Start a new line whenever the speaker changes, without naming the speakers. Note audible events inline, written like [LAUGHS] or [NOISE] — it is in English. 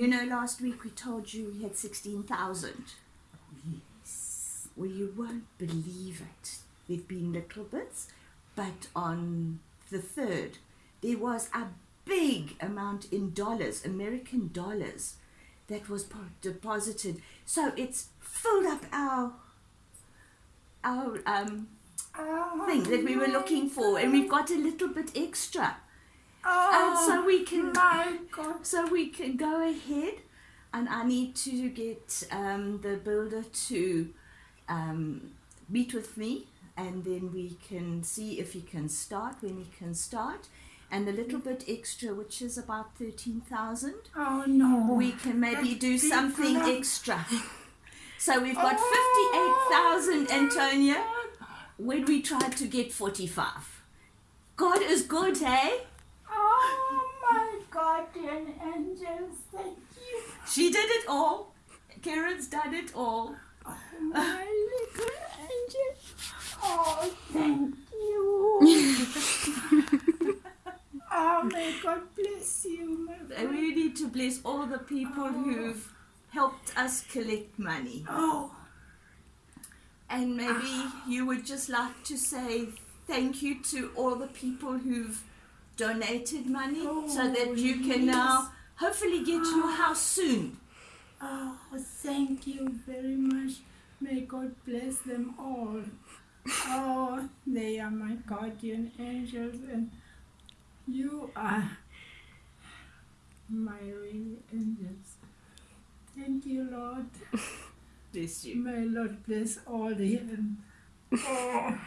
You know, last week we told you we had 16,000.
Yes.
Well, you won't believe it. There've been little bits, but on the 3rd, there was a big amount in dollars, American dollars, that was deposited. So it's filled up our our um,
Oh,
thing that we were looking for, and we've got a little bit extra.
Oh,
And so we can
my God.
so we can go ahead, and I need to get um, the builder to um, meet with me, and then we can see if he can start when he can start, and a little bit extra, which is about thirteen thousand.
Oh no.
We can maybe
That's
do something
enough.
extra. So we've got
Oh,
fifty-eight thousand, Antonia. When we tried to get forty-five. God is good, hey?
Oh my guardian angels, thank you.
She did it all. Karen's done it all.
Oh, my little angel. Oh, thank you. [LAUGHS] oh, may God bless you, my
And
friend.
we need to bless all the people oh. who've helped us collect money.
Oh,
And maybe ah. you would just like to say thank you to all the people who've donated money so that
Oh,
you can
yes.
now hopefully get to your house soon.
oh, thank you very much. May God bless them all. Oh, they are my guardian angels, and you are my real angels. Thank you, Lord. [LAUGHS]
Bless you.
May Lord bless all the heaven. Oh,